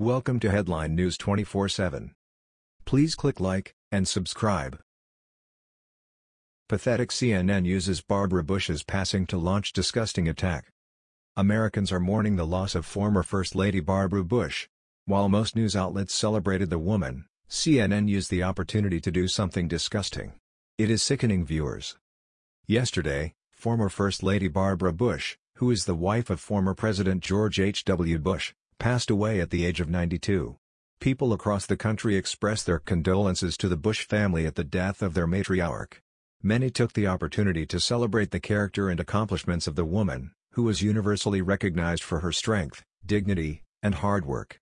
Welcome to Headline News 24/7. Please click like and subscribe. Pathetic CNN uses Barbara Bush's passing to launch disgusting attack. Americans are mourning the loss of former First Lady Barbara Bush. While most news outlets celebrated the woman, CNN used the opportunity to do something disgusting. It is sickening viewers. Yesterday, former First Lady Barbara Bush, who is the wife of former President George H. W. Bush, passed away at the age of 92. People across the country expressed their condolences to the Bush family at the death of their matriarch. Many took the opportunity to celebrate the character and accomplishments of the woman, who was universally recognized for her strength, dignity, and hard work.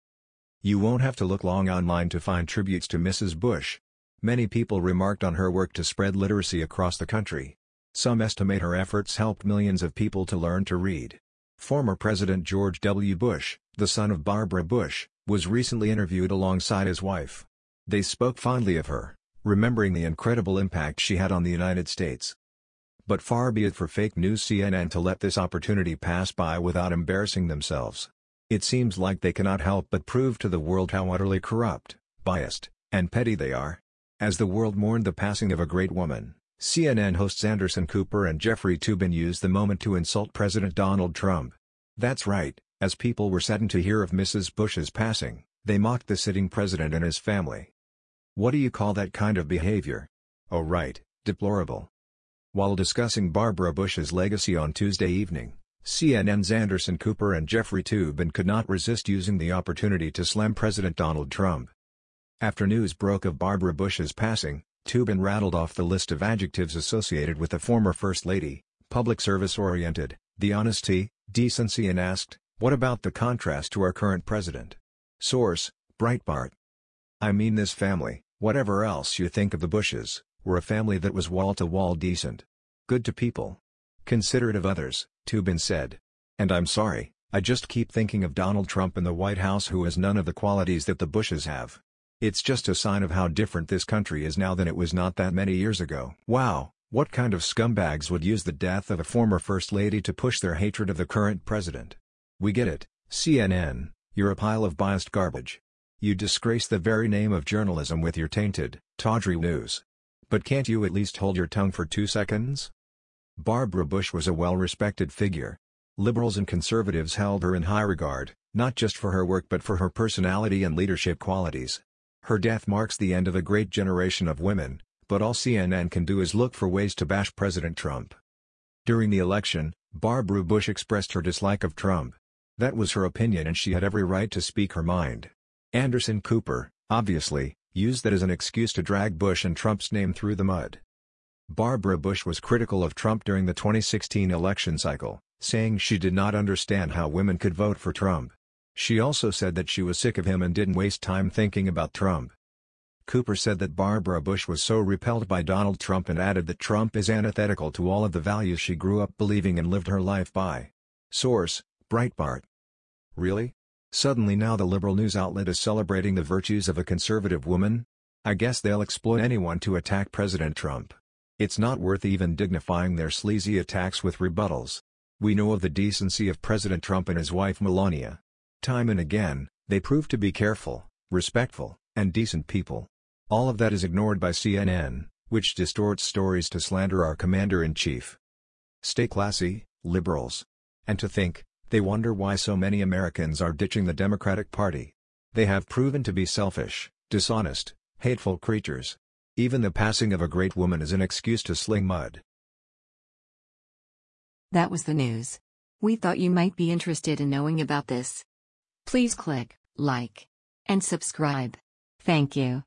You won't have to look long online to find tributes to Mrs. Bush. Many people remarked on her work to spread literacy across the country. Some estimate her efforts helped millions of people to learn to read. Former President George W. Bush, the son of Barbara Bush, was recently interviewed alongside his wife. They spoke fondly of her, remembering the incredible impact she had on the United States. But far be it for fake news CNN to let this opportunity pass by without embarrassing themselves. It seems like they cannot help but prove to the world how utterly corrupt, biased, and petty they are. As the world mourned the passing of a great woman, CNN hosts Anderson Cooper and Jeffrey Toobin used the moment to insult President Donald Trump. That's right, as people were saddened to hear of Mrs. Bush's passing, they mocked the sitting president and his family. What do you call that kind of behavior? Oh right, deplorable. While discussing Barbara Bush's legacy on Tuesday evening, CNN's Anderson Cooper and Jeffrey Toobin could not resist using the opportunity to slam President Donald Trump. After news broke of Barbara Bush's passing, Toobin rattled off the list of adjectives associated with the former First Lady, public service-oriented, the honesty, decency and asked, what about the contrast to our current president? Source, Breitbart. I mean this family, whatever else you think of the Bushes, were a family that was wall-to-wall -wall decent. Good to people. Considerate of others, Toobin said. And I'm sorry, I just keep thinking of Donald Trump in the White House who has none of the qualities that the Bushes have. It's just a sign of how different this country is now than it was not that many years ago. Wow, what kind of scumbags would use the death of a former First Lady to push their hatred of the current president? We get it, CNN, you're a pile of biased garbage. You disgrace the very name of journalism with your tainted, tawdry news. But can't you at least hold your tongue for two seconds? Barbara Bush was a well-respected figure. Liberals and conservatives held her in high regard, not just for her work but for her personality and leadership qualities. Her death marks the end of a great generation of women, but all CNN can do is look for ways to bash President Trump. During the election, Barbara Bush expressed her dislike of Trump. That was her opinion and she had every right to speak her mind. Anderson Cooper, obviously, used that as an excuse to drag Bush and Trump's name through the mud. Barbara Bush was critical of Trump during the 2016 election cycle, saying she did not understand how women could vote for Trump. She also said that she was sick of him and didn't waste time thinking about Trump. Cooper said that Barbara Bush was so repelled by Donald Trump and added that Trump is antithetical to all of the values she grew up believing and lived her life by. Source, Breitbart. Really? Suddenly now the liberal news outlet is celebrating the virtues of a conservative woman? I guess they'll exploit anyone to attack President Trump. It's not worth even dignifying their sleazy attacks with rebuttals. We know of the decency of President Trump and his wife Melania. Time and again, they prove to be careful, respectful, and decent people. All of that is ignored by CNN, which distorts stories to slander our commander-in-chief. Stay classy, liberals. And to think, they wonder why so many Americans are ditching the Democratic Party. They have proven to be selfish, dishonest, hateful creatures. Even the passing of a great woman is an excuse to sling mud. That was the news. We thought you might be interested in knowing about this. Please click like and subscribe. Thank you.